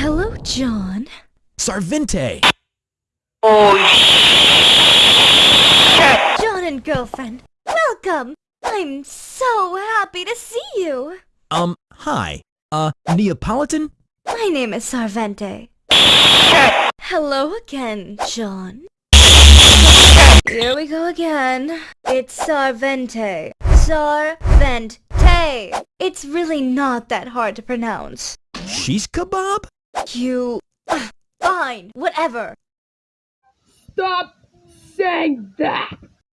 Hello, John. Sarvente! Oh, John and girlfriend, welcome! I'm so happy to see you! Um, hi. Uh, Neapolitan? My name is Sarvente. Hello again, John. Here we go again. It's Sarvente. Sarvente. It's really not that hard to pronounce. She's kebab? You... Fine, whatever. Stop saying that!